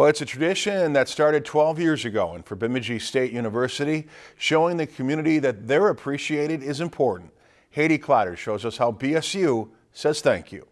Well, it's a tradition that started 12 years ago and for Bemidji State University, showing the community that they're appreciated is important. Haiti Clotter shows us how BSU says thank you.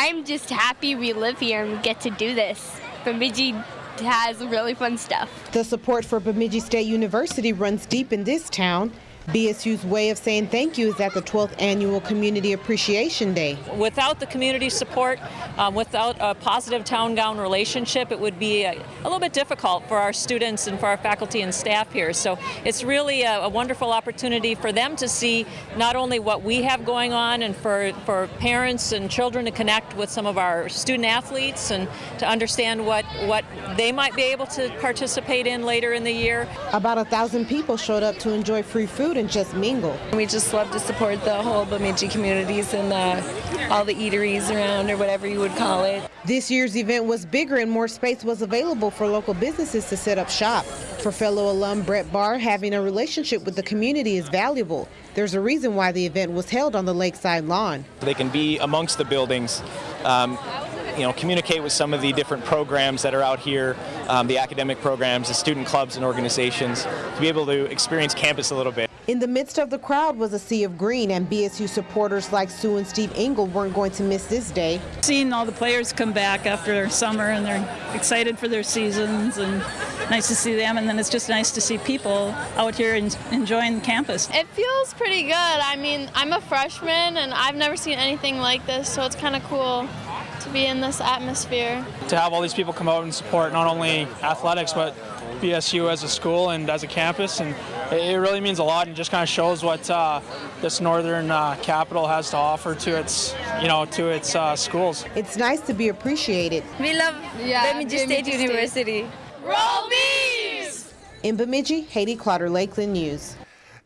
I'm just happy we live here and we get to do this. Bemidji has really fun stuff. The support for Bemidji State University runs deep in this town. BSU's way of saying thank you is at the 12th Annual Community Appreciation Day. Without the community support, um, without a positive town-gown relationship, it would be a, a, little bit difficult for our students and for our faculty and staff here. So it's really a, a, wonderful opportunity for them to see not only what we have going on and for, for parents and children to connect with some of our student athletes and to understand what, what they might be able to participate in later in the year. About a thousand people showed up to enjoy free food and just mingle. We just love to support the whole Bemidji communities and the, all the eateries around or whatever you would call it. This year's event was bigger and more space was available for local businesses to set up shop. For fellow alum Brett Barr, having a relationship with the community is valuable. There's a reason why the event was held on the lakeside lawn. They can be amongst the buildings. Um, you know, communicate with some of the different programs that are out here, um, the academic programs, the student clubs and organizations, to be able to experience campus a little bit. In the midst of the crowd was a sea of green, and BSU supporters like Sue and Steve Engel weren't going to miss this day. Seeing all the players come back after their summer and they're excited for their seasons and nice to see them and then it's just nice to see people out here enjoying the campus. It feels pretty good. I mean, I'm a freshman and I've never seen anything like this, so it's kind of cool to be in this atmosphere. To have all these people come out and support not only athletics but BSU as a school and as a campus, and it really means a lot and just kind of shows what uh, this northern uh, capital has to offer to its, you know, to its uh, schools. It's nice to be appreciated. We love yeah, Bemidji State State University. Roll Bees! In Bemidji, Haiti Clotter, Lakeland News.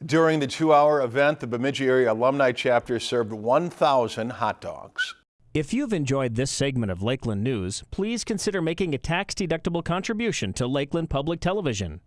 During the two-hour event, the Bemidji Area Alumni Chapter served 1,000 hot dogs. If you've enjoyed this segment of Lakeland News, please consider making a tax-deductible contribution to Lakeland Public Television.